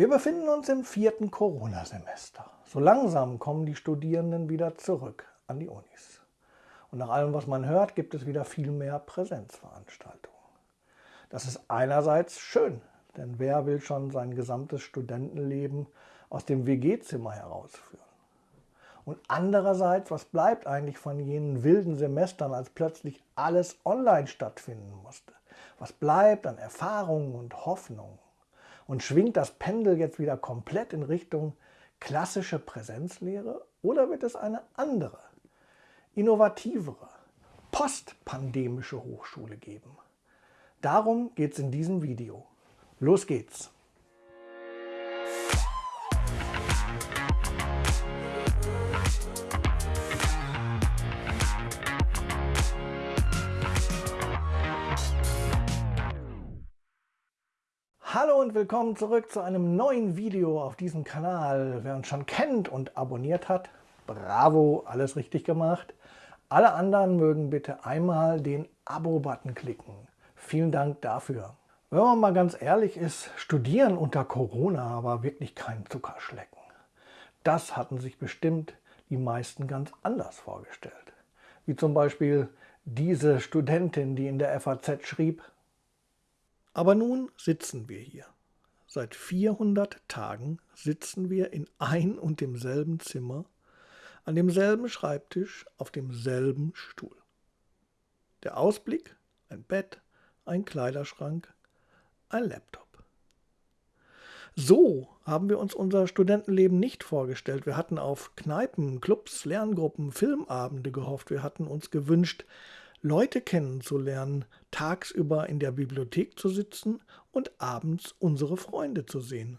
Wir befinden uns im vierten Corona-Semester. So langsam kommen die Studierenden wieder zurück an die Unis. Und nach allem, was man hört, gibt es wieder viel mehr Präsenzveranstaltungen. Das ist einerseits schön, denn wer will schon sein gesamtes Studentenleben aus dem WG-Zimmer herausführen? Und andererseits, was bleibt eigentlich von jenen wilden Semestern, als plötzlich alles online stattfinden musste? Was bleibt an Erfahrungen und Hoffnungen? Und schwingt das Pendel jetzt wieder komplett in Richtung klassische Präsenzlehre oder wird es eine andere, innovativere, postpandemische Hochschule geben? Darum geht es in diesem Video. Los geht's! Hallo und willkommen zurück zu einem neuen Video auf diesem Kanal. Wer uns schon kennt und abonniert hat, bravo, alles richtig gemacht. Alle anderen mögen bitte einmal den Abo-Button klicken. Vielen Dank dafür. Wenn man mal ganz ehrlich ist, Studieren unter Corona war wirklich kein Zuckerschlecken. Das hatten sich bestimmt die meisten ganz anders vorgestellt. Wie zum Beispiel diese Studentin, die in der FAZ schrieb, aber nun sitzen wir hier. Seit 400 Tagen sitzen wir in ein und demselben Zimmer, an demselben Schreibtisch, auf demselben Stuhl. Der Ausblick, ein Bett, ein Kleiderschrank, ein Laptop. So haben wir uns unser Studentenleben nicht vorgestellt. Wir hatten auf Kneipen, Clubs, Lerngruppen, Filmabende gehofft. Wir hatten uns gewünscht, Leute kennenzulernen, tagsüber in der Bibliothek zu sitzen und abends unsere Freunde zu sehen.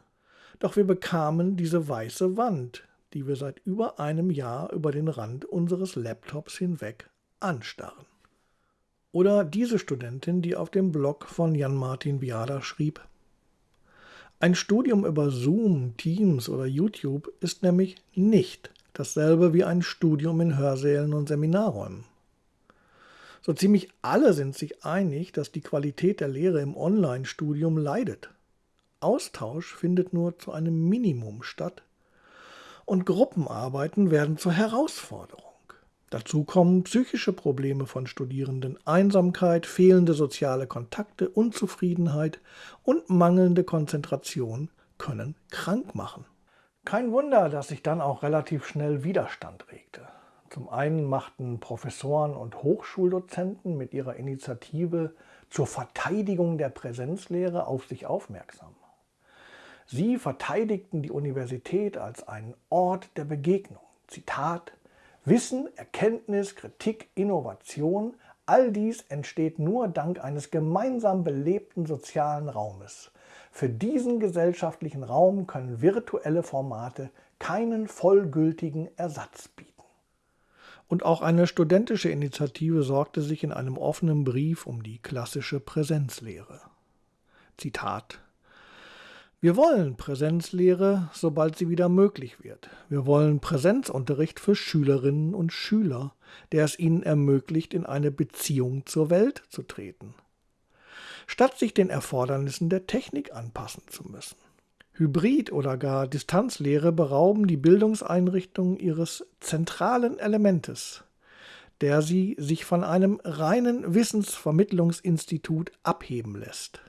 Doch wir bekamen diese weiße Wand, die wir seit über einem Jahr über den Rand unseres Laptops hinweg anstarren. Oder diese Studentin, die auf dem Blog von Jan-Martin Viada schrieb, ein Studium über Zoom, Teams oder YouTube ist nämlich nicht dasselbe wie ein Studium in Hörsälen und Seminarräumen. So ziemlich alle sind sich einig, dass die Qualität der Lehre im Online-Studium leidet. Austausch findet nur zu einem Minimum statt und Gruppenarbeiten werden zur Herausforderung. Dazu kommen psychische Probleme von Studierenden, Einsamkeit, fehlende soziale Kontakte, Unzufriedenheit und mangelnde Konzentration können krank machen. Kein Wunder, dass sich dann auch relativ schnell Widerstand regte. Zum einen machten Professoren und Hochschuldozenten mit ihrer Initiative zur Verteidigung der Präsenzlehre auf sich aufmerksam. Sie verteidigten die Universität als einen Ort der Begegnung. Zitat, Wissen, Erkenntnis, Kritik, Innovation, all dies entsteht nur dank eines gemeinsam belebten sozialen Raumes. Für diesen gesellschaftlichen Raum können virtuelle Formate keinen vollgültigen Ersatz bieten. Und auch eine studentische Initiative sorgte sich in einem offenen Brief um die klassische Präsenzlehre. Zitat wir wollen Präsenzlehre, sobald sie wieder möglich wird. Wir wollen Präsenzunterricht für Schülerinnen und Schüler, der es ihnen ermöglicht, in eine Beziehung zur Welt zu treten, statt sich den Erfordernissen der Technik anpassen zu müssen. Hybrid- oder gar Distanzlehre berauben die Bildungseinrichtungen ihres zentralen Elementes, der sie sich von einem reinen Wissensvermittlungsinstitut abheben lässt,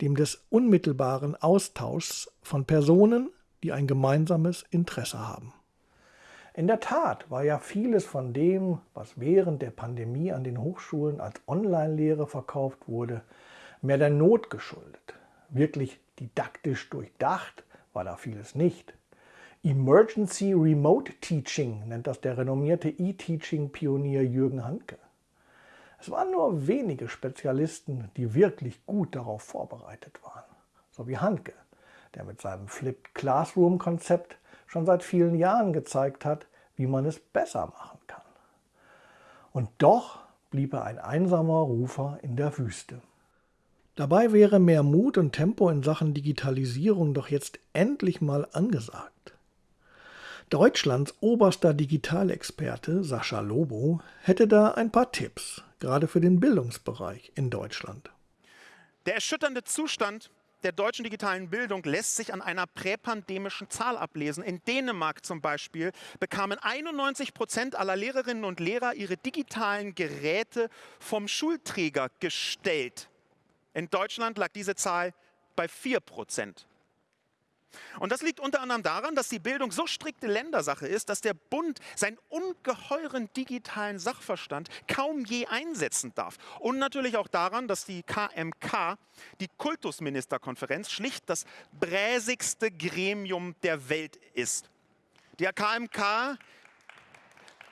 dem des unmittelbaren Austauschs von Personen, die ein gemeinsames Interesse haben. In der Tat war ja vieles von dem, was während der Pandemie an den Hochschulen als Online-Lehre verkauft wurde, mehr der Not geschuldet. Wirklich Didaktisch durchdacht war da vieles nicht. Emergency Remote Teaching nennt das der renommierte E-Teaching-Pionier Jürgen Handke. Es waren nur wenige Spezialisten, die wirklich gut darauf vorbereitet waren. So wie Handke, der mit seinem Flipped Classroom-Konzept schon seit vielen Jahren gezeigt hat, wie man es besser machen kann. Und doch blieb er ein einsamer Rufer in der Wüste. Dabei wäre mehr Mut und Tempo in Sachen Digitalisierung doch jetzt endlich mal angesagt. Deutschlands oberster Digitalexperte Sascha Lobo hätte da ein paar Tipps, gerade für den Bildungsbereich in Deutschland. Der erschütternde Zustand der deutschen digitalen Bildung lässt sich an einer präpandemischen Zahl ablesen. In Dänemark zum Beispiel bekamen 91 Prozent aller Lehrerinnen und Lehrer ihre digitalen Geräte vom Schulträger gestellt. In Deutschland lag diese Zahl bei 4 Prozent. Und das liegt unter anderem daran, dass die Bildung so strikte Ländersache ist, dass der Bund seinen ungeheuren digitalen Sachverstand kaum je einsetzen darf. Und natürlich auch daran, dass die KMK, die Kultusministerkonferenz, schlicht das bräsigste Gremium der Welt ist. Die KMK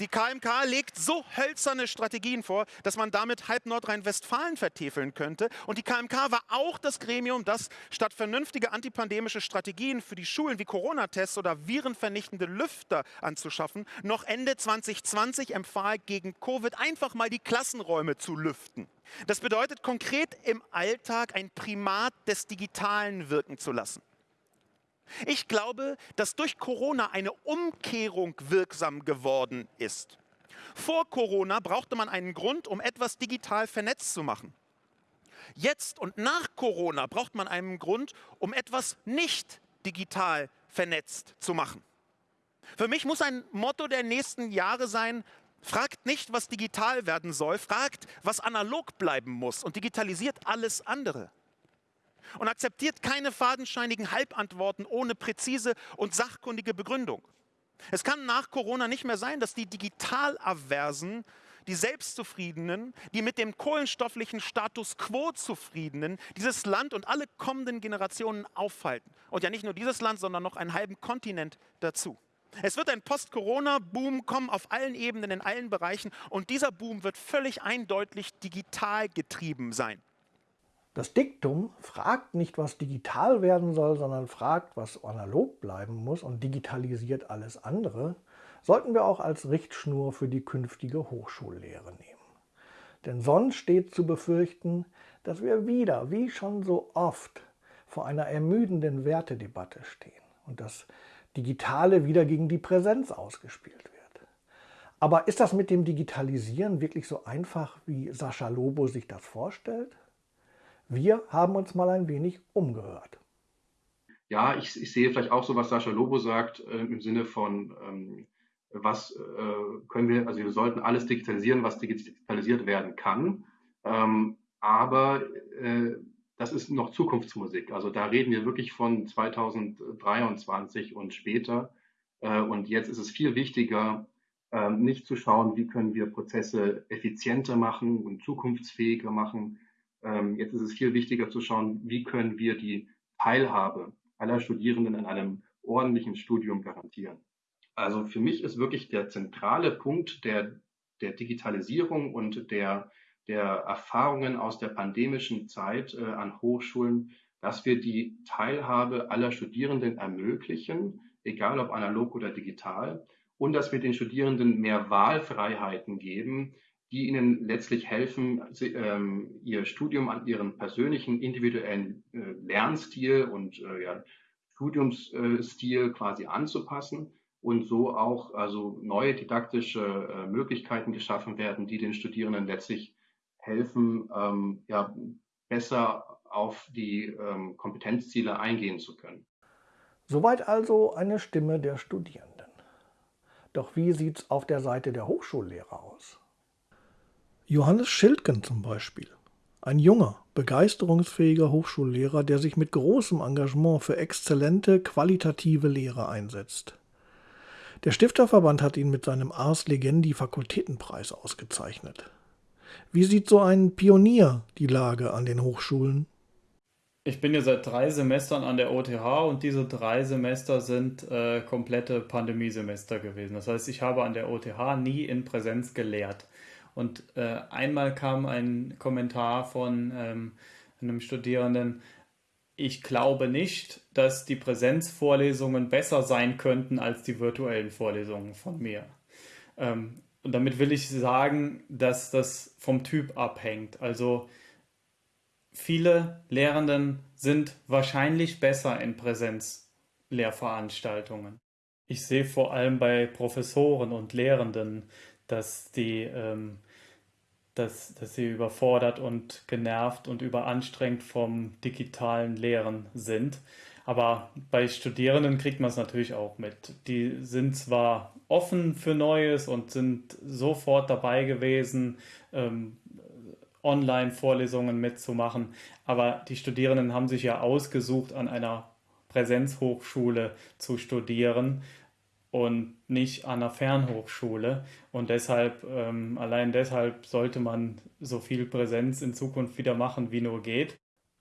die KMK legt so hölzerne Strategien vor, dass man damit halb Nordrhein-Westfalen vertäfeln könnte. Und die KMK war auch das Gremium, das statt vernünftige antipandemische Strategien für die Schulen wie Corona-Tests oder virenvernichtende Lüfter anzuschaffen, noch Ende 2020 empfahl, gegen Covid einfach mal die Klassenräume zu lüften. Das bedeutet konkret im Alltag ein Primat des Digitalen wirken zu lassen. Ich glaube, dass durch Corona eine Umkehrung wirksam geworden ist. Vor Corona brauchte man einen Grund, um etwas digital vernetzt zu machen. Jetzt und nach Corona braucht man einen Grund, um etwas nicht digital vernetzt zu machen. Für mich muss ein Motto der nächsten Jahre sein, fragt nicht, was digital werden soll, fragt, was analog bleiben muss und digitalisiert alles andere und akzeptiert keine fadenscheinigen Halbantworten ohne präzise und sachkundige Begründung. Es kann nach Corona nicht mehr sein, dass die Digitalaversen, die Selbstzufriedenen, die mit dem kohlenstofflichen Status quo zufriedenen, dieses Land und alle kommenden Generationen aufhalten. Und ja nicht nur dieses Land, sondern noch einen halben Kontinent dazu. Es wird ein Post-Corona-Boom kommen auf allen Ebenen, in allen Bereichen. Und dieser Boom wird völlig eindeutig digital getrieben sein. Das Diktum fragt nicht, was digital werden soll, sondern fragt, was analog bleiben muss und digitalisiert alles andere, sollten wir auch als Richtschnur für die künftige Hochschullehre nehmen. Denn sonst steht zu befürchten, dass wir wieder, wie schon so oft, vor einer ermüdenden Wertedebatte stehen und das Digitale wieder gegen die Präsenz ausgespielt wird. Aber ist das mit dem Digitalisieren wirklich so einfach, wie Sascha Lobo sich das vorstellt? Wir haben uns mal ein wenig umgehört. Ja, ich, ich sehe vielleicht auch so, was Sascha Lobo sagt, äh, im Sinne von, ähm, was äh, können wir, also wir sollten alles digitalisieren, was digitalisiert werden kann. Ähm, aber äh, das ist noch Zukunftsmusik. Also da reden wir wirklich von 2023 und später. Äh, und jetzt ist es viel wichtiger, ähm, nicht zu schauen, wie können wir Prozesse effizienter machen und zukunftsfähiger machen, ähm, jetzt ist es viel wichtiger zu schauen, wie können wir die Teilhabe aller Studierenden in einem ordentlichen Studium garantieren. Also für mich ist wirklich der zentrale Punkt der, der Digitalisierung und der, der Erfahrungen aus der pandemischen Zeit äh, an Hochschulen, dass wir die Teilhabe aller Studierenden ermöglichen, egal ob analog oder digital, und dass wir den Studierenden mehr Wahlfreiheiten geben, die ihnen letztlich helfen, sie, ähm, ihr Studium an ihren persönlichen individuellen äh, Lernstil und äh, ja, Studiumsstil quasi anzupassen und so auch also neue didaktische äh, Möglichkeiten geschaffen werden, die den Studierenden letztlich helfen, ähm, ja, besser auf die ähm, Kompetenzziele eingehen zu können. Soweit also eine Stimme der Studierenden. Doch wie sieht es auf der Seite der Hochschullehrer aus? Johannes Schildgen zum Beispiel. Ein junger, begeisterungsfähiger Hochschullehrer, der sich mit großem Engagement für exzellente, qualitative Lehre einsetzt. Der Stifterverband hat ihn mit seinem Ars Legendi Fakultätenpreis ausgezeichnet. Wie sieht so ein Pionier die Lage an den Hochschulen? Ich bin ja seit drei Semestern an der OTH und diese drei Semester sind äh, komplette Pandemiesemester gewesen. Das heißt, ich habe an der OTH nie in Präsenz gelehrt. Und äh, einmal kam ein Kommentar von ähm, einem Studierenden, ich glaube nicht, dass die Präsenzvorlesungen besser sein könnten als die virtuellen Vorlesungen von mir. Ähm, und damit will ich sagen, dass das vom Typ abhängt. Also viele Lehrenden sind wahrscheinlich besser in Präsenzlehrveranstaltungen. Ich sehe vor allem bei Professoren und Lehrenden, dass die ähm, dass, dass sie überfordert und genervt und überanstrengt vom digitalen Lehren sind. Aber bei Studierenden kriegt man es natürlich auch mit. Die sind zwar offen für Neues und sind sofort dabei gewesen, ähm, Online-Vorlesungen mitzumachen, aber die Studierenden haben sich ja ausgesucht, an einer Präsenzhochschule zu studieren und nicht an einer Fernhochschule. Und deshalb, ähm, allein deshalb sollte man so viel Präsenz in Zukunft wieder machen, wie nur geht.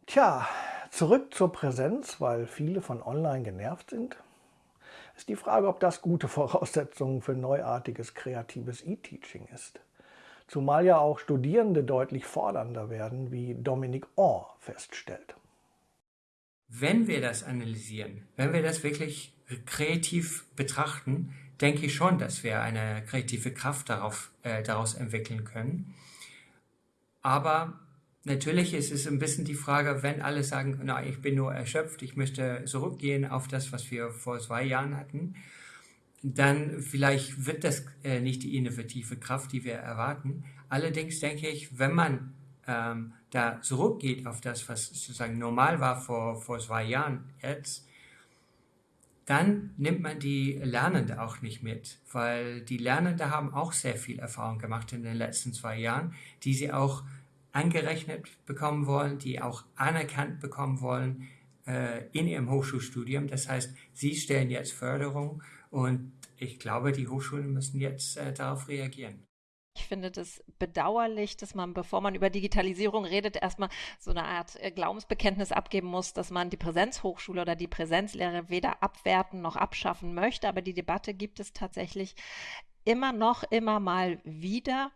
Tja, zurück zur Präsenz, weil viele von online genervt sind. Ist die Frage, ob das gute Voraussetzungen für neuartiges kreatives E-Teaching ist. Zumal ja auch Studierende deutlich fordernder werden, wie Dominic Orr feststellt. Wenn wir das analysieren, wenn wir das wirklich kreativ betrachten, denke ich schon, dass wir eine kreative Kraft darauf, äh, daraus entwickeln können. Aber natürlich ist es ein bisschen die Frage, wenn alle sagen, na, ich bin nur erschöpft, ich möchte zurückgehen auf das, was wir vor zwei Jahren hatten, dann vielleicht wird das äh, nicht die innovative Kraft, die wir erwarten. Allerdings denke ich, wenn man ähm, da zurückgeht auf das, was sozusagen normal war vor, vor zwei Jahren jetzt, dann nimmt man die Lernende auch nicht mit, weil die Lernende haben auch sehr viel Erfahrung gemacht in den letzten zwei Jahren, die sie auch angerechnet bekommen wollen, die auch anerkannt bekommen wollen äh, in ihrem Hochschulstudium. Das heißt, sie stellen jetzt Förderung und ich glaube, die Hochschulen müssen jetzt äh, darauf reagieren. Ich finde das bedauerlich, dass man, bevor man über Digitalisierung redet, erstmal so eine Art äh, Glaubensbekenntnis abgeben muss, dass man die Präsenzhochschule oder die Präsenzlehre weder abwerten noch abschaffen möchte. Aber die Debatte gibt es tatsächlich immer noch, immer mal wieder.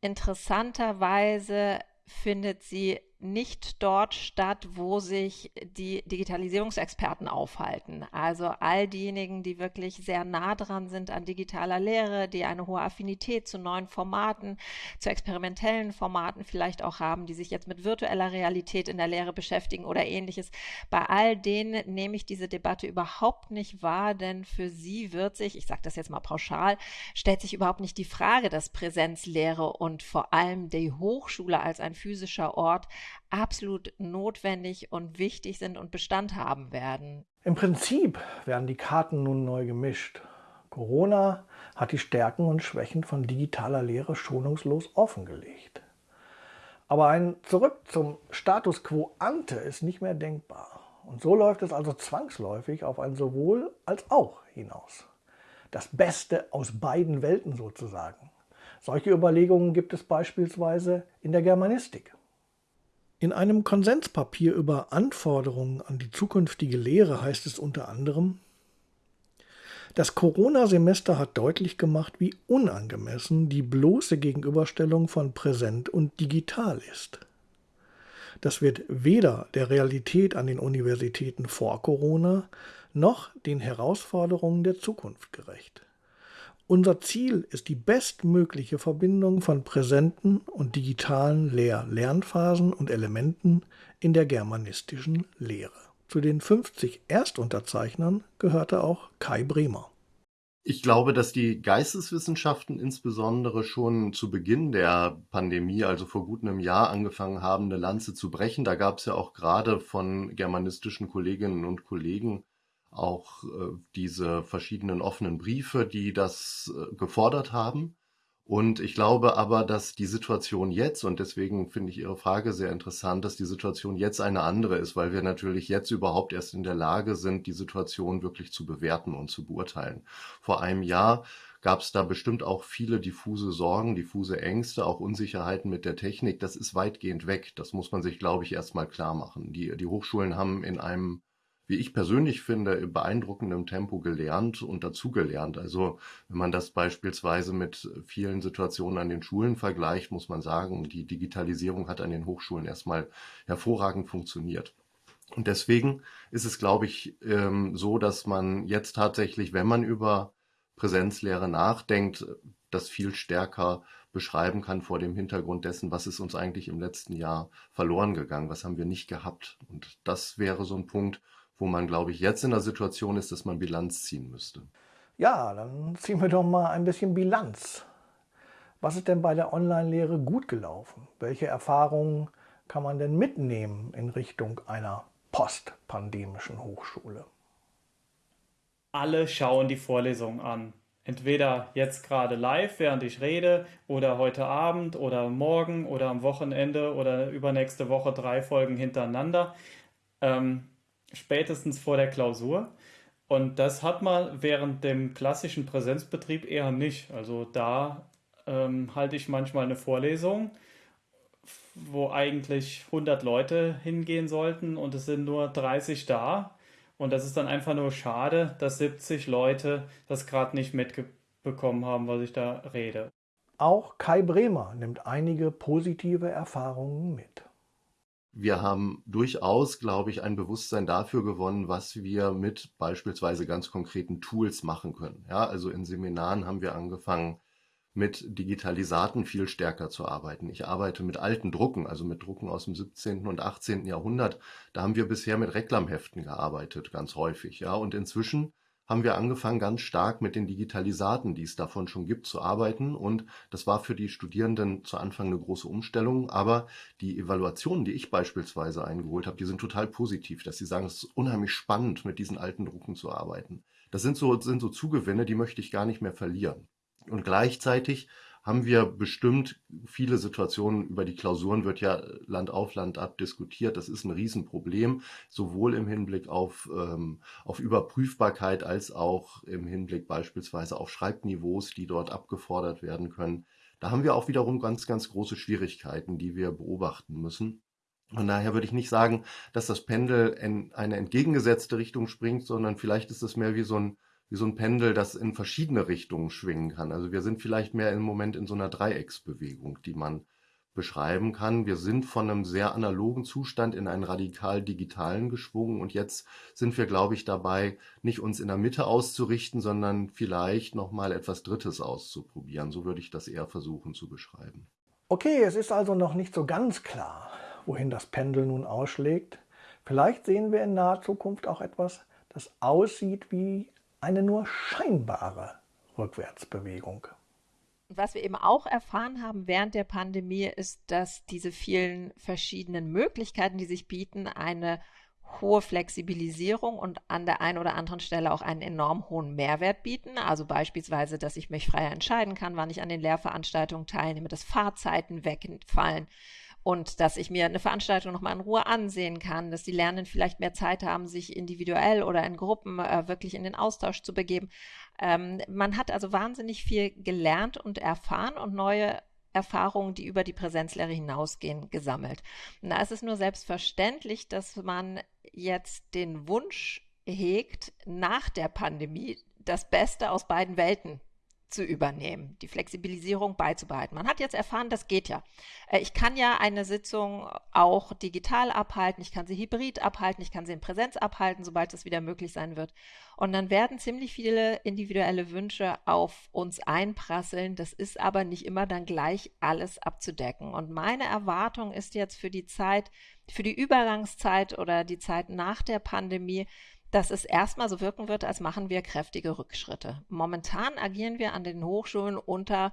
Interessanterweise findet sie nicht dort statt, wo sich die Digitalisierungsexperten aufhalten. Also all diejenigen, die wirklich sehr nah dran sind an digitaler Lehre, die eine hohe Affinität zu neuen Formaten, zu experimentellen Formaten vielleicht auch haben, die sich jetzt mit virtueller Realität in der Lehre beschäftigen oder ähnliches. Bei all denen nehme ich diese Debatte überhaupt nicht wahr, denn für sie wird sich, ich sage das jetzt mal pauschal, stellt sich überhaupt nicht die Frage, dass Präsenzlehre und vor allem die Hochschule als ein physischer Ort absolut notwendig und wichtig sind und Bestand haben werden. Im Prinzip werden die Karten nun neu gemischt. Corona hat die Stärken und Schwächen von digitaler Lehre schonungslos offengelegt. Aber ein Zurück zum Status quo ante ist nicht mehr denkbar. Und so läuft es also zwangsläufig auf ein sowohl als auch hinaus. Das Beste aus beiden Welten sozusagen. Solche Überlegungen gibt es beispielsweise in der Germanistik. In einem Konsenspapier über Anforderungen an die zukünftige Lehre heißt es unter anderem, das Corona-Semester hat deutlich gemacht, wie unangemessen die bloße Gegenüberstellung von Präsent und digital ist. Das wird weder der Realität an den Universitäten vor Corona noch den Herausforderungen der Zukunft gerecht. Unser Ziel ist die bestmögliche Verbindung von präsenten und digitalen Lehr Lernphasen und Elementen in der germanistischen Lehre. Zu den 50 Erstunterzeichnern gehörte auch Kai Bremer. Ich glaube, dass die Geisteswissenschaften insbesondere schon zu Beginn der Pandemie, also vor gut einem Jahr, angefangen haben, eine Lanze zu brechen. Da gab es ja auch gerade von germanistischen Kolleginnen und Kollegen auch äh, diese verschiedenen offenen Briefe, die das äh, gefordert haben. Und ich glaube aber, dass die Situation jetzt, und deswegen finde ich Ihre Frage sehr interessant, dass die Situation jetzt eine andere ist, weil wir natürlich jetzt überhaupt erst in der Lage sind, die Situation wirklich zu bewerten und zu beurteilen. Vor einem Jahr gab es da bestimmt auch viele diffuse Sorgen, diffuse Ängste, auch Unsicherheiten mit der Technik. Das ist weitgehend weg. Das muss man sich, glaube ich, erstmal klar machen. Die, die Hochschulen haben in einem wie ich persönlich finde, in beeindruckendem Tempo gelernt und dazugelernt. Also wenn man das beispielsweise mit vielen Situationen an den Schulen vergleicht, muss man sagen, die Digitalisierung hat an den Hochschulen erstmal hervorragend funktioniert. Und deswegen ist es, glaube ich, ähm, so, dass man jetzt tatsächlich, wenn man über Präsenzlehre nachdenkt, das viel stärker beschreiben kann vor dem Hintergrund dessen, was ist uns eigentlich im letzten Jahr verloren gegangen, was haben wir nicht gehabt. Und das wäre so ein Punkt, wo man, glaube ich, jetzt in der Situation ist, dass man Bilanz ziehen müsste. Ja, dann ziehen wir doch mal ein bisschen Bilanz. Was ist denn bei der Online-Lehre gut gelaufen? Welche Erfahrungen kann man denn mitnehmen in Richtung einer postpandemischen Hochschule? Alle schauen die Vorlesung an. Entweder jetzt gerade live, während ich rede, oder heute Abend oder morgen oder am Wochenende oder übernächste Woche drei Folgen hintereinander, ähm, spätestens vor der Klausur. Und das hat man während dem klassischen Präsenzbetrieb eher nicht. Also da ähm, halte ich manchmal eine Vorlesung wo eigentlich 100 Leute hingehen sollten und es sind nur 30 da. Und das ist dann einfach nur schade, dass 70 Leute das gerade nicht mitbekommen haben, was ich da rede. Auch Kai Bremer nimmt einige positive Erfahrungen mit. Wir haben durchaus, glaube ich, ein Bewusstsein dafür gewonnen, was wir mit beispielsweise ganz konkreten Tools machen können. Ja, also in Seminaren haben wir angefangen, mit Digitalisaten viel stärker zu arbeiten. Ich arbeite mit alten Drucken, also mit Drucken aus dem 17. und 18. Jahrhundert. Da haben wir bisher mit Reklamheften gearbeitet, ganz häufig, ja. Und inzwischen haben wir angefangen, ganz stark mit den Digitalisaten, die es davon schon gibt, zu arbeiten. Und das war für die Studierenden zu Anfang eine große Umstellung. Aber die Evaluationen, die ich beispielsweise eingeholt habe, die sind total positiv, dass sie sagen, es ist unheimlich spannend, mit diesen alten Drucken zu arbeiten. Das sind so, sind so Zugewinne, die möchte ich gar nicht mehr verlieren. Und gleichzeitig haben wir bestimmt viele Situationen, über die Klausuren wird ja Land auf Land ab diskutiert. Das ist ein Riesenproblem, sowohl im Hinblick auf, ähm, auf Überprüfbarkeit als auch im Hinblick beispielsweise auf Schreibniveaus, die dort abgefordert werden können. Da haben wir auch wiederum ganz, ganz große Schwierigkeiten, die wir beobachten müssen. Von daher würde ich nicht sagen, dass das Pendel in eine entgegengesetzte Richtung springt, sondern vielleicht ist es mehr wie so ein wie so ein Pendel, das in verschiedene Richtungen schwingen kann. Also wir sind vielleicht mehr im Moment in so einer Dreiecksbewegung, die man beschreiben kann. Wir sind von einem sehr analogen Zustand in einen radikal digitalen geschwungen und jetzt sind wir, glaube ich, dabei, nicht uns in der Mitte auszurichten, sondern vielleicht nochmal etwas Drittes auszuprobieren. So würde ich das eher versuchen zu beschreiben. Okay, es ist also noch nicht so ganz klar, wohin das Pendel nun ausschlägt. Vielleicht sehen wir in naher Zukunft auch etwas, das aussieht wie eine nur scheinbare Rückwärtsbewegung. Was wir eben auch erfahren haben während der Pandemie, ist, dass diese vielen verschiedenen Möglichkeiten, die sich bieten, eine hohe Flexibilisierung und an der einen oder anderen Stelle auch einen enorm hohen Mehrwert bieten. Also beispielsweise, dass ich mich freier entscheiden kann, wann ich an den Lehrveranstaltungen teilnehme, dass Fahrzeiten wegfallen, und dass ich mir eine Veranstaltung nochmal in Ruhe ansehen kann, dass die Lernenden vielleicht mehr Zeit haben, sich individuell oder in Gruppen äh, wirklich in den Austausch zu begeben. Ähm, man hat also wahnsinnig viel gelernt und erfahren und neue Erfahrungen, die über die Präsenzlehre hinausgehen, gesammelt. Und da ist es nur selbstverständlich, dass man jetzt den Wunsch hegt, nach der Pandemie das Beste aus beiden Welten zu übernehmen, die Flexibilisierung beizubehalten. Man hat jetzt erfahren, das geht ja. Äh, ich kann ja eine Sitzung auch digital abhalten, ich kann sie hybrid abhalten, ich kann sie in Präsenz abhalten, sobald das wieder möglich sein wird. Und dann werden ziemlich viele individuelle Wünsche auf uns einprasseln. Das ist aber nicht immer dann gleich alles abzudecken. Und meine Erwartung ist jetzt für die Zeit, für die Übergangszeit oder die Zeit nach der Pandemie, dass es erstmal so wirken wird, als machen wir kräftige Rückschritte. Momentan agieren wir an den Hochschulen unter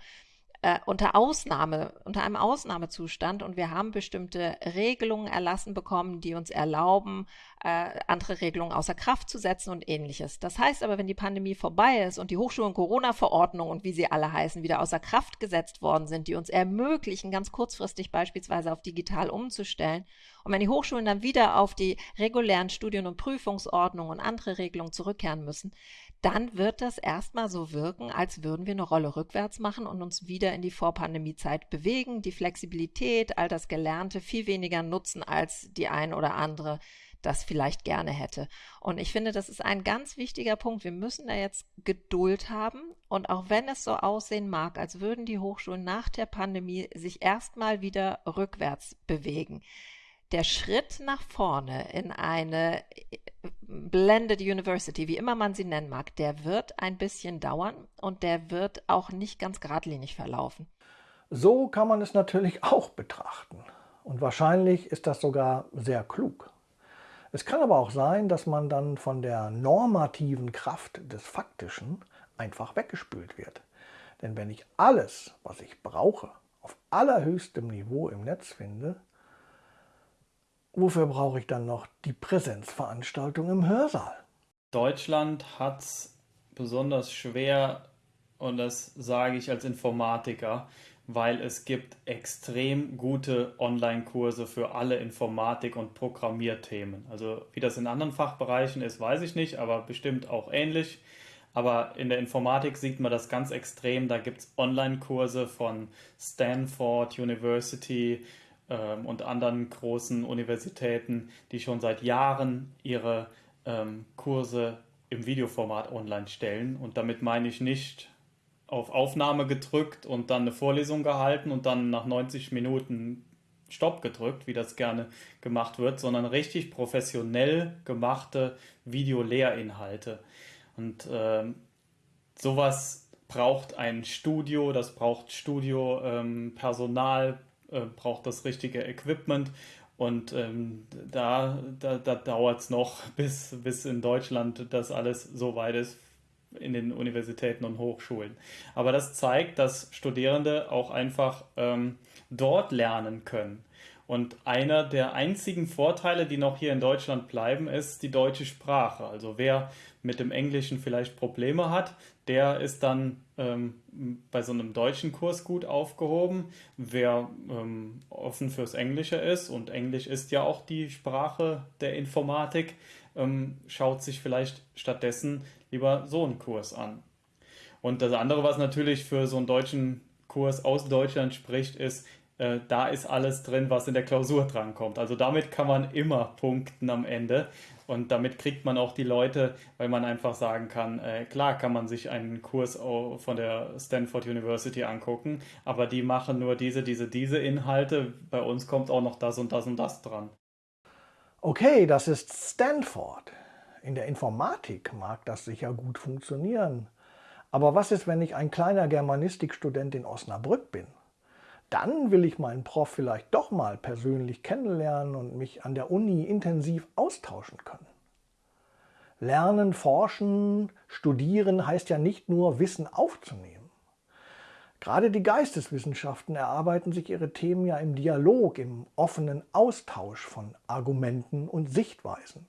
äh, unter Ausnahme, unter einem Ausnahmezustand und wir haben bestimmte Regelungen erlassen bekommen, die uns erlauben, äh, andere Regelungen außer Kraft zu setzen und ähnliches. Das heißt aber, wenn die Pandemie vorbei ist und die Hochschulen Corona-Verordnungen und wie sie alle heißen, wieder außer Kraft gesetzt worden sind, die uns ermöglichen, ganz kurzfristig beispielsweise auf digital umzustellen, und wenn die Hochschulen dann wieder auf die regulären Studien- und Prüfungsordnungen und andere Regelungen zurückkehren müssen, dann wird das erstmal so wirken, als würden wir eine Rolle rückwärts machen und uns wieder in die Vorpandemiezeit bewegen, die Flexibilität, all das Gelernte viel weniger nutzen, als die ein oder andere das vielleicht gerne hätte. Und ich finde, das ist ein ganz wichtiger Punkt. Wir müssen da jetzt Geduld haben. Und auch wenn es so aussehen mag, als würden die Hochschulen nach der Pandemie sich erstmal wieder rückwärts bewegen, der Schritt nach vorne in eine äh, Blended University, wie immer man sie nennen mag, der wird ein bisschen dauern und der wird auch nicht ganz geradlinig verlaufen. So kann man es natürlich auch betrachten. Und wahrscheinlich ist das sogar sehr klug. Es kann aber auch sein, dass man dann von der normativen Kraft des Faktischen einfach weggespült wird. Denn wenn ich alles, was ich brauche, auf allerhöchstem Niveau im Netz finde, wofür brauche ich dann noch die Präsenzveranstaltung im Hörsaal? Deutschland hat es besonders schwer, und das sage ich als Informatiker, weil es gibt extrem gute Online-Kurse für alle Informatik- und Programmierthemen. Also wie das in anderen Fachbereichen ist, weiß ich nicht, aber bestimmt auch ähnlich. Aber in der Informatik sieht man das ganz extrem. Da gibt es Online-Kurse von Stanford University ähm, und anderen großen Universitäten, die schon seit Jahren ihre ähm, Kurse im Videoformat online stellen. Und damit meine ich nicht auf Aufnahme gedrückt und dann eine Vorlesung gehalten und dann nach 90 Minuten Stopp gedrückt, wie das gerne gemacht wird, sondern richtig professionell gemachte Videolehrinhalte. Und äh, sowas braucht ein Studio, das braucht Studiopersonal, ähm, äh, braucht das richtige Equipment. Und ähm, da, da, da dauert es noch, bis, bis in Deutschland das alles so weit ist in den Universitäten und Hochschulen. Aber das zeigt, dass Studierende auch einfach ähm, dort lernen können. Und einer der einzigen Vorteile, die noch hier in Deutschland bleiben, ist die deutsche Sprache. Also wer mit dem Englischen vielleicht Probleme hat, der ist dann ähm, bei so einem deutschen Kurs gut aufgehoben. Wer ähm, offen fürs Englische ist, und Englisch ist ja auch die Sprache der Informatik, ähm, schaut sich vielleicht stattdessen lieber so einen Kurs an. Und das andere, was natürlich für so einen deutschen Kurs aus Deutschland spricht, ist, äh, da ist alles drin, was in der Klausur drankommt. Also damit kann man immer punkten am Ende. Und damit kriegt man auch die Leute, weil man einfach sagen kann, äh, klar kann man sich einen Kurs von der Stanford University angucken, aber die machen nur diese, diese, diese Inhalte. Bei uns kommt auch noch das und das und das dran. Okay, das ist Stanford. In der Informatik mag das sicher gut funktionieren. Aber was ist, wenn ich ein kleiner Germanistikstudent in Osnabrück bin? Dann will ich meinen Prof vielleicht doch mal persönlich kennenlernen und mich an der Uni intensiv austauschen können. Lernen, forschen, studieren heißt ja nicht nur Wissen aufzunehmen. Gerade die Geisteswissenschaften erarbeiten sich ihre Themen ja im Dialog, im offenen Austausch von Argumenten und Sichtweisen.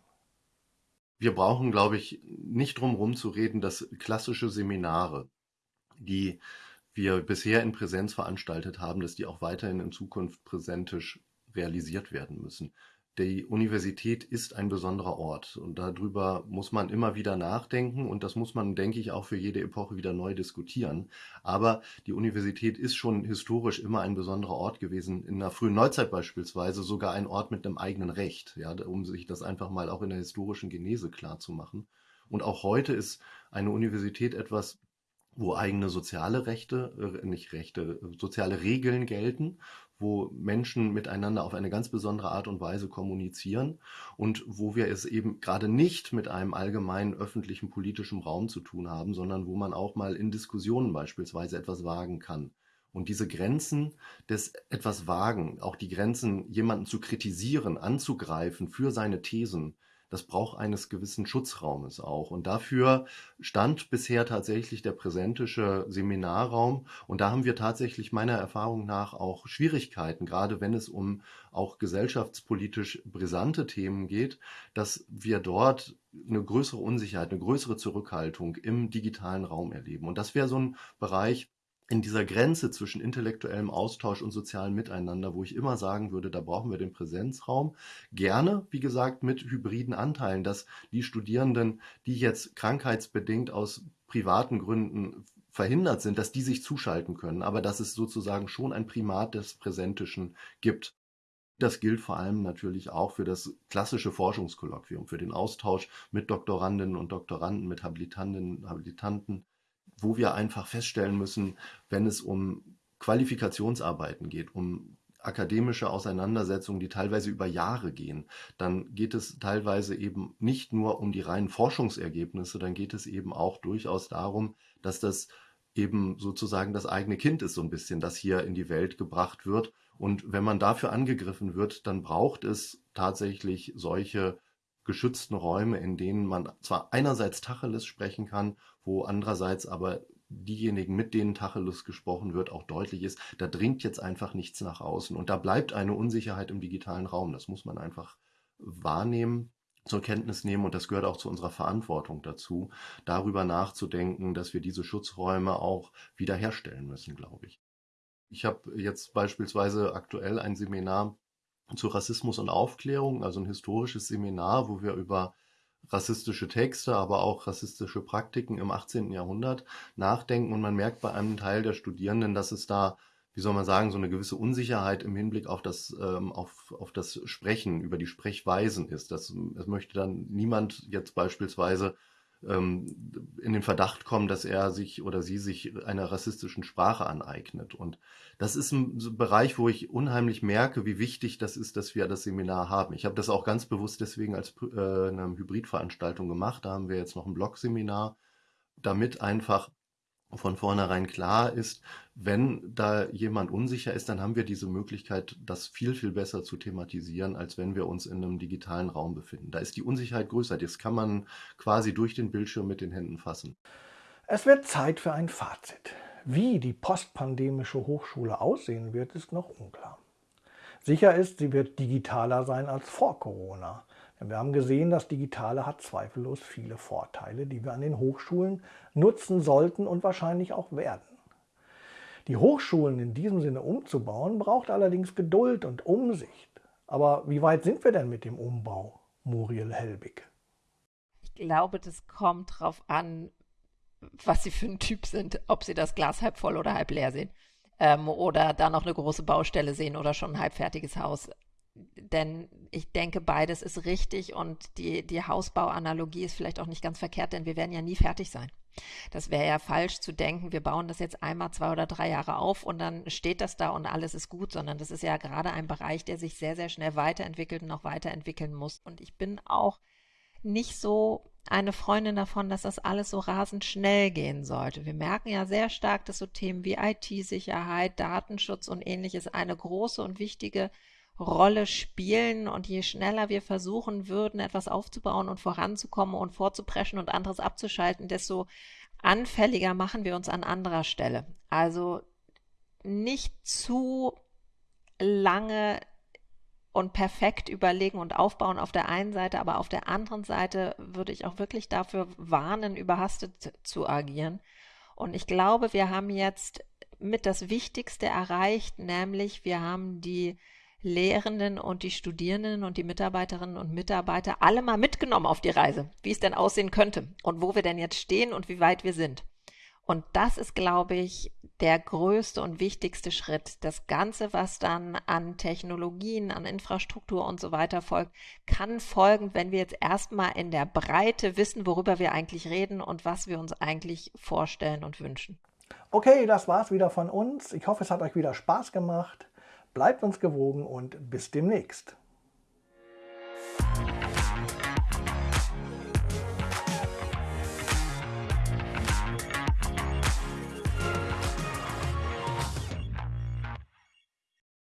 Wir brauchen, glaube ich, nicht drum herum zu reden, dass klassische Seminare, die wir bisher in Präsenz veranstaltet haben, dass die auch weiterhin in Zukunft präsentisch realisiert werden müssen die Universität ist ein besonderer Ort und darüber muss man immer wieder nachdenken und das muss man, denke ich, auch für jede Epoche wieder neu diskutieren. Aber die Universität ist schon historisch immer ein besonderer Ort gewesen, in der frühen Neuzeit beispielsweise sogar ein Ort mit einem eigenen Recht, ja, um sich das einfach mal auch in der historischen Genese klar zu machen. Und auch heute ist eine Universität etwas, wo eigene soziale Rechte, äh, nicht Rechte, soziale Regeln gelten wo Menschen miteinander auf eine ganz besondere Art und Weise kommunizieren und wo wir es eben gerade nicht mit einem allgemeinen öffentlichen politischen Raum zu tun haben, sondern wo man auch mal in Diskussionen beispielsweise etwas wagen kann. Und diese Grenzen des etwas Wagen, auch die Grenzen, jemanden zu kritisieren, anzugreifen für seine Thesen, das braucht eines gewissen Schutzraumes auch. Und dafür stand bisher tatsächlich der präsentische Seminarraum. Und da haben wir tatsächlich meiner Erfahrung nach auch Schwierigkeiten, gerade wenn es um auch gesellschaftspolitisch brisante Themen geht, dass wir dort eine größere Unsicherheit, eine größere Zurückhaltung im digitalen Raum erleben. Und das wäre so ein Bereich, in dieser Grenze zwischen intellektuellem Austausch und sozialem Miteinander, wo ich immer sagen würde, da brauchen wir den Präsenzraum. Gerne, wie gesagt, mit hybriden Anteilen, dass die Studierenden, die jetzt krankheitsbedingt aus privaten Gründen verhindert sind, dass die sich zuschalten können, aber dass es sozusagen schon ein Primat des Präsentischen gibt. Das gilt vor allem natürlich auch für das klassische Forschungskolloquium, für den Austausch mit Doktorandinnen und Doktoranden, mit Habilitantinnen und Habilitanten, wo wir einfach feststellen müssen, wenn es um Qualifikationsarbeiten geht, um akademische Auseinandersetzungen, die teilweise über Jahre gehen, dann geht es teilweise eben nicht nur um die reinen Forschungsergebnisse, dann geht es eben auch durchaus darum, dass das eben sozusagen das eigene Kind ist, so ein bisschen, das hier in die Welt gebracht wird. Und wenn man dafür angegriffen wird, dann braucht es tatsächlich solche geschützten Räume, in denen man zwar einerseits Tacheles sprechen kann, wo andererseits aber diejenigen, mit denen Tacheles gesprochen wird, auch deutlich ist, da dringt jetzt einfach nichts nach außen. Und da bleibt eine Unsicherheit im digitalen Raum. Das muss man einfach wahrnehmen zur Kenntnis nehmen und das gehört auch zu unserer Verantwortung dazu, darüber nachzudenken, dass wir diese Schutzräume auch wiederherstellen müssen, glaube ich. Ich habe jetzt beispielsweise aktuell ein Seminar zu Rassismus und Aufklärung, also ein historisches Seminar, wo wir über rassistische Texte, aber auch rassistische Praktiken im 18. Jahrhundert nachdenken. Und man merkt bei einem Teil der Studierenden, dass es da, wie soll man sagen, so eine gewisse Unsicherheit im Hinblick auf das, ähm, auf, auf das Sprechen, über die Sprechweisen ist. Das, das möchte dann niemand jetzt beispielsweise ähm, in den Verdacht kommen, dass er sich oder sie sich einer rassistischen Sprache aneignet. Und das ist ein Bereich, wo ich unheimlich merke, wie wichtig das ist, dass wir das Seminar haben. Ich habe das auch ganz bewusst deswegen als äh, eine Hybridveranstaltung gemacht. Da haben wir jetzt noch ein Blog-Seminar, damit einfach von vornherein klar ist, wenn da jemand unsicher ist, dann haben wir diese Möglichkeit, das viel, viel besser zu thematisieren, als wenn wir uns in einem digitalen Raum befinden. Da ist die Unsicherheit größer. Das kann man quasi durch den Bildschirm mit den Händen fassen. Es wird Zeit für ein Fazit. Wie die postpandemische Hochschule aussehen wird, ist noch unklar. Sicher ist, sie wird digitaler sein als vor Corona. Wir haben gesehen, das Digitale hat zweifellos viele Vorteile, die wir an den Hochschulen nutzen sollten und wahrscheinlich auch werden. Die Hochschulen in diesem Sinne umzubauen, braucht allerdings Geduld und Umsicht. Aber wie weit sind wir denn mit dem Umbau, Muriel Helbig? Ich glaube, das kommt darauf an, was Sie für ein Typ sind, ob Sie das Glas halb voll oder halb leer sehen ähm, oder da noch eine große Baustelle sehen oder schon ein halbfertiges Haus denn ich denke, beides ist richtig und die, die Hausbauanalogie ist vielleicht auch nicht ganz verkehrt, denn wir werden ja nie fertig sein. Das wäre ja falsch zu denken, wir bauen das jetzt einmal zwei oder drei Jahre auf und dann steht das da und alles ist gut, sondern das ist ja gerade ein Bereich, der sich sehr, sehr schnell weiterentwickelt und noch weiterentwickeln muss. Und ich bin auch nicht so eine Freundin davon, dass das alles so rasend schnell gehen sollte. Wir merken ja sehr stark, dass so Themen wie IT-Sicherheit, Datenschutz und ähnliches eine große und wichtige Rolle spielen und je schneller wir versuchen würden, etwas aufzubauen und voranzukommen und vorzupreschen und anderes abzuschalten, desto anfälliger machen wir uns an anderer Stelle. Also nicht zu lange und perfekt überlegen und aufbauen auf der einen Seite, aber auf der anderen Seite würde ich auch wirklich dafür warnen, überhastet zu agieren. Und ich glaube, wir haben jetzt mit das Wichtigste erreicht, nämlich wir haben die Lehrenden und die Studierenden und die Mitarbeiterinnen und Mitarbeiter alle mal mitgenommen auf die Reise, wie es denn aussehen könnte und wo wir denn jetzt stehen und wie weit wir sind. Und das ist, glaube ich, der größte und wichtigste Schritt. Das Ganze, was dann an Technologien, an Infrastruktur und so weiter folgt, kann folgen, wenn wir jetzt erstmal in der Breite wissen, worüber wir eigentlich reden und was wir uns eigentlich vorstellen und wünschen. Okay, das war's wieder von uns. Ich hoffe, es hat euch wieder Spaß gemacht. Bleibt uns gewogen und bis demnächst.